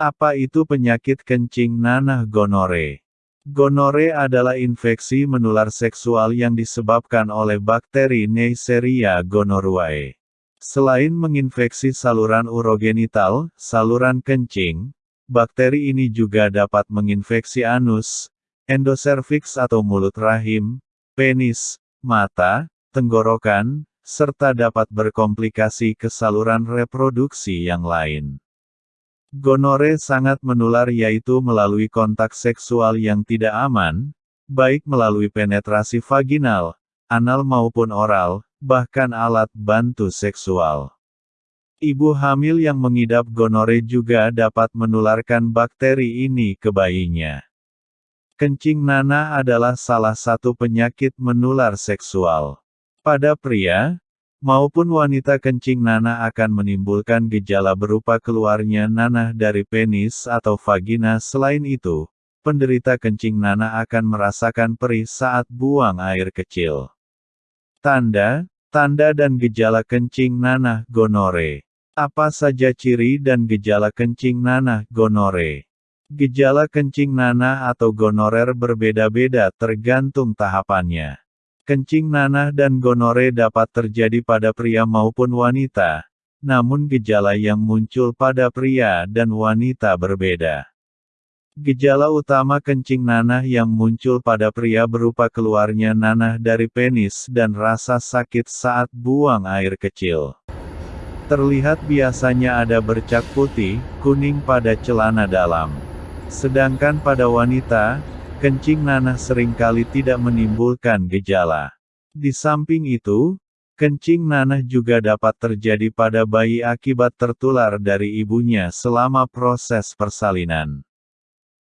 Apa itu penyakit kencing nanah gonore? Gonore adalah infeksi menular seksual yang disebabkan oleh bakteri Neisseria gonorrhoeae. Selain menginfeksi saluran urogenital, saluran kencing, bakteri ini juga dapat menginfeksi anus, endoservix atau mulut rahim, penis, mata, tenggorokan, serta dapat berkomplikasi ke saluran reproduksi yang lain. Gonore sangat menular yaitu melalui kontak seksual yang tidak aman, baik melalui penetrasi vaginal, anal maupun oral, bahkan alat bantu seksual. Ibu hamil yang mengidap gonore juga dapat menularkan bakteri ini ke bayinya. Kencing nanah adalah salah satu penyakit menular seksual. Pada pria, maupun wanita kencing nanah akan menimbulkan gejala berupa keluarnya nanah dari penis atau vagina. Selain itu, penderita kencing nanah akan merasakan perih saat buang air kecil. Tanda, tanda dan gejala kencing nanah gonore. Apa saja ciri dan gejala kencing nanah gonore? Gejala kencing nanah atau gonorer berbeda-beda tergantung tahapannya. Kencing nanah dan gonore dapat terjadi pada pria maupun wanita, namun gejala yang muncul pada pria dan wanita berbeda. Gejala utama kencing nanah yang muncul pada pria berupa keluarnya nanah dari penis dan rasa sakit saat buang air kecil. Terlihat biasanya ada bercak putih, kuning pada celana dalam. Sedangkan pada wanita, kencing nanah sering kali tidak menimbulkan gejala. Di samping itu, kencing nanah juga dapat terjadi pada bayi akibat tertular dari ibunya selama proses persalinan.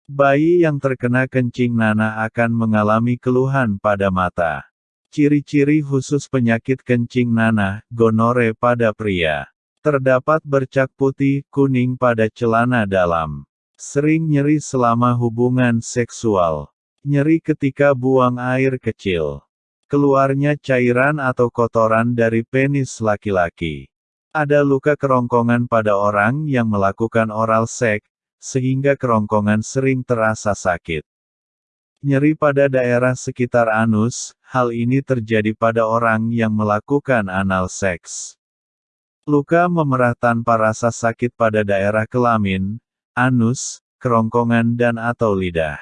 Bayi yang terkena kencing nanah akan mengalami keluhan pada mata. Ciri-ciri khusus penyakit kencing nanah, gonore pada pria. Terdapat bercak putih, kuning pada celana dalam. Sering nyeri selama hubungan seksual. Nyeri ketika buang air kecil. Keluarnya cairan atau kotoran dari penis laki-laki. Ada luka kerongkongan pada orang yang melakukan oral seks, sehingga kerongkongan sering terasa sakit. Nyeri pada daerah sekitar anus, hal ini terjadi pada orang yang melakukan anal seks. Luka memerah tanpa rasa sakit pada daerah kelamin, anus, kerongkongan dan atau lidah.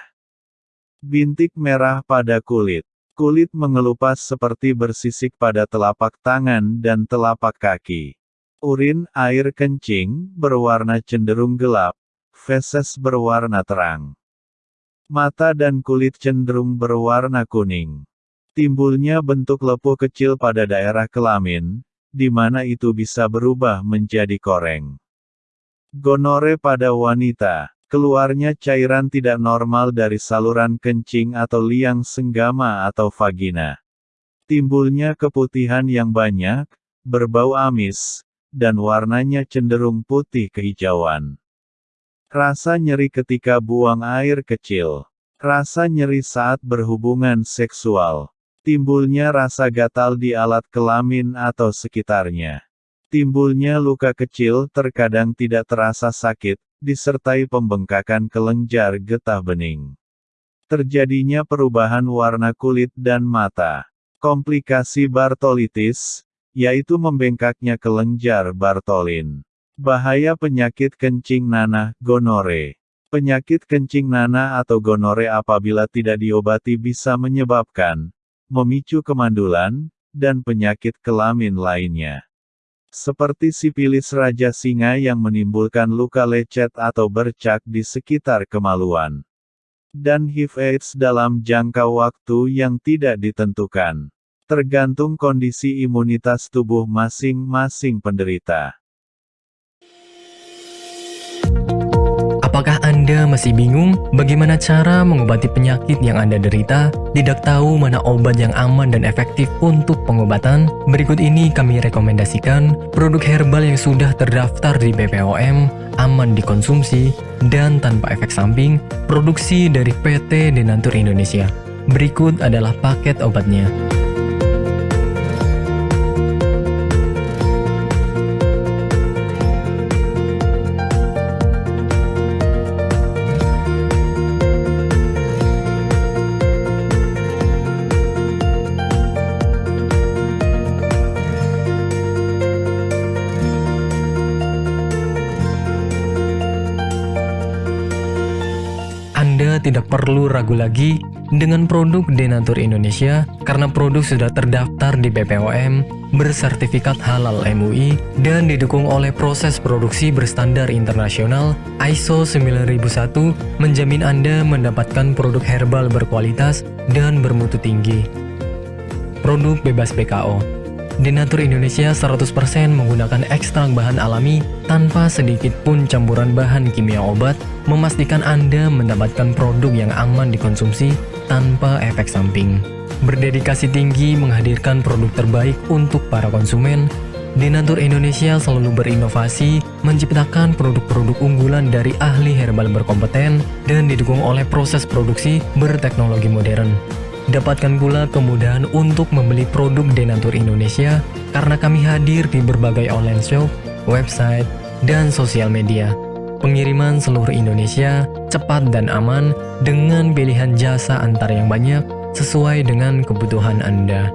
Bintik merah pada kulit. Kulit mengelupas seperti bersisik pada telapak tangan dan telapak kaki. Urin, air kencing, berwarna cenderung gelap. Feses berwarna terang. Mata dan kulit cenderung berwarna kuning. Timbulnya bentuk lepuh kecil pada daerah kelamin, di mana itu bisa berubah menjadi koreng. Gonore pada wanita. Keluarnya cairan tidak normal dari saluran kencing atau liang senggama atau vagina. Timbulnya keputihan yang banyak, berbau amis, dan warnanya cenderung putih kehijauan. Rasa nyeri ketika buang air kecil. Rasa nyeri saat berhubungan seksual. Timbulnya rasa gatal di alat kelamin atau sekitarnya. Timbulnya luka kecil terkadang tidak terasa sakit, disertai pembengkakan kelenjar getah bening. Terjadinya perubahan warna kulit dan mata. Komplikasi Bartolitis, yaitu membengkaknya kelenjar Bartolin. Bahaya penyakit kencing nanah, gonore. Penyakit kencing nanah atau gonore apabila tidak diobati bisa menyebabkan, memicu kemandulan, dan penyakit kelamin lainnya. Seperti sipilis raja singa yang menimbulkan luka lecet atau bercak di sekitar kemaluan. Dan HIV AIDS dalam jangka waktu yang tidak ditentukan. Tergantung kondisi imunitas tubuh masing-masing penderita. Apakah Anda masih bingung bagaimana cara mengobati penyakit yang Anda derita? Tidak tahu mana obat yang aman dan efektif untuk pengobatan? Berikut ini kami rekomendasikan produk herbal yang sudah terdaftar di BPOM, aman dikonsumsi, dan tanpa efek samping, produksi dari PT Denatur Indonesia. Berikut adalah paket obatnya. Tidak perlu ragu lagi dengan produk Denatur Indonesia karena produk sudah terdaftar di BPOM, bersertifikat halal MUI, dan didukung oleh proses produksi berstandar internasional ISO 9001 menjamin Anda mendapatkan produk herbal berkualitas dan bermutu tinggi. Produk bebas PKO Denatur Indonesia 100% menggunakan ekstrak bahan alami tanpa sedikit pun campuran bahan kimia obat, memastikan Anda mendapatkan produk yang aman dikonsumsi tanpa efek samping. Berdedikasi tinggi menghadirkan produk terbaik untuk para konsumen, Denatur Indonesia selalu berinovasi, menciptakan produk-produk unggulan dari ahli herbal berkompeten dan didukung oleh proses produksi berteknologi modern. Dapatkan pula kemudahan untuk membeli produk Denatur Indonesia karena kami hadir di berbagai online shop, website, dan sosial media. Pengiriman seluruh Indonesia cepat dan aman dengan pilihan jasa antar yang banyak sesuai dengan kebutuhan Anda.